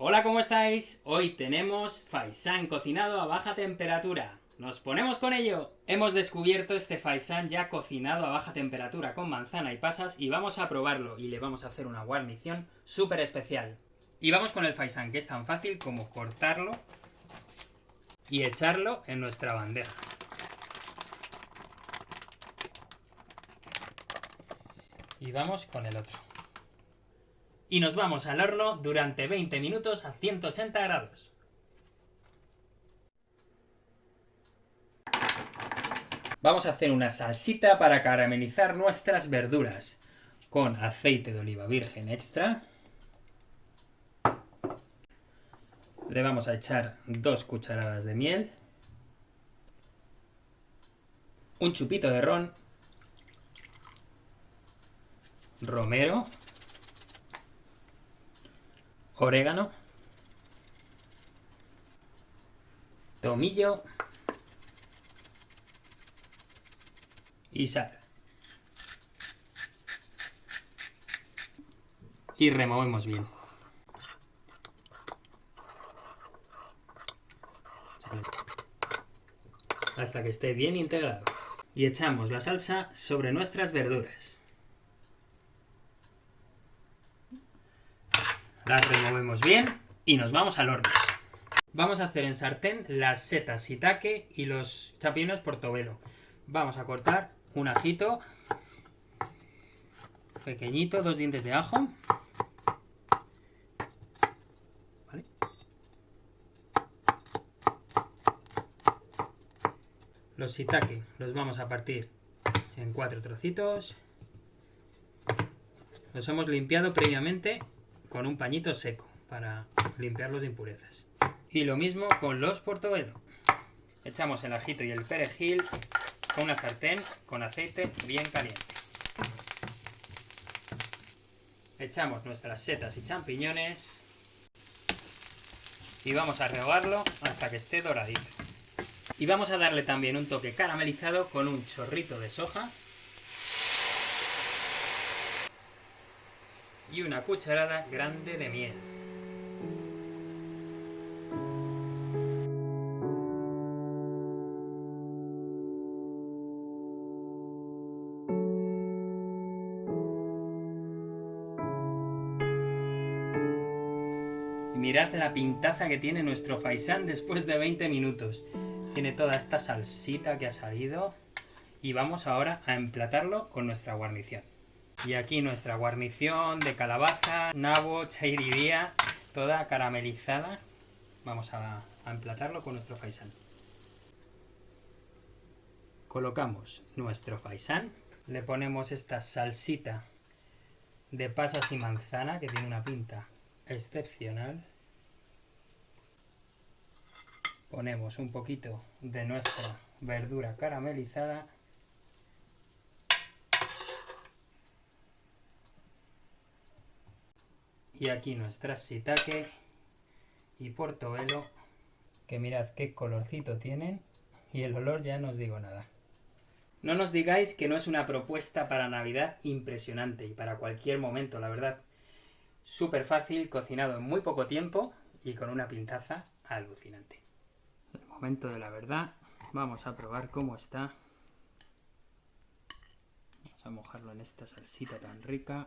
Hola, ¿cómo estáis? Hoy tenemos faisán cocinado a baja temperatura. ¿Nos ponemos con ello? Hemos descubierto este faisán ya cocinado a baja temperatura con manzana y pasas y vamos a probarlo y le vamos a hacer una guarnición súper especial. Y vamos con el faisán, que es tan fácil como cortarlo y echarlo en nuestra bandeja. Y vamos con el otro. Y nos vamos al horno durante 20 minutos a 180 grados. Vamos a hacer una salsita para caramelizar nuestras verduras con aceite de oliva virgen extra. Le vamos a echar dos cucharadas de miel, un chupito de ron, romero, orégano, tomillo y sal. Y removemos bien. Hasta que esté bien integrado. Y echamos la salsa sobre nuestras verduras. Las removemos bien y nos vamos al horno. Vamos a hacer en sartén las setas shiitake y los champiñones portobelo. Vamos a cortar un ajito pequeñito, dos dientes de ajo. Los shiitake los vamos a partir en cuatro trocitos. Los hemos limpiado previamente con un pañito seco para limpiarlos de impurezas. Y lo mismo con los portobelo. Echamos el ajito y el perejil a una sartén con aceite bien caliente. Echamos nuestras setas y champiñones y vamos a rehogarlo hasta que esté doradito. Y vamos a darle también un toque caramelizado con un chorrito de soja y una cucharada grande de miel. mirad la pintaza que tiene nuestro faisán después de 20 minutos. Tiene toda esta salsita que ha salido. Y vamos ahora a emplatarlo con nuestra guarnición. Y aquí nuestra guarnición de calabaza, nabo, chairibía, toda caramelizada. Vamos a, a emplatarlo con nuestro faisán. Colocamos nuestro faisán. Le ponemos esta salsita de pasas y manzana que tiene una pinta excepcional. Ponemos un poquito de nuestra verdura caramelizada. Y aquí nuestras shiitake y portobelo, que mirad qué colorcito tienen, y el olor ya no os digo nada. No nos digáis que no es una propuesta para Navidad impresionante y para cualquier momento, la verdad. Súper fácil, cocinado en muy poco tiempo y con una pintaza alucinante. El momento de la verdad. Vamos a probar cómo está. Vamos a mojarlo en esta salsita tan rica.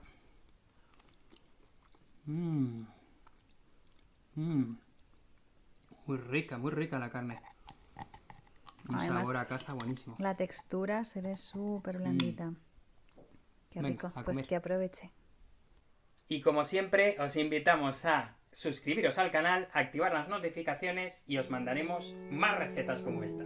Mmm. Mmm. Muy rica, muy rica la carne. Un sabor a caza buenísimo. La textura se ve súper blandita. Qué rico. Pues que aproveche. Y como siempre, os invitamos a suscribiros al canal, activar las notificaciones y os mandaremos más recetas como esta.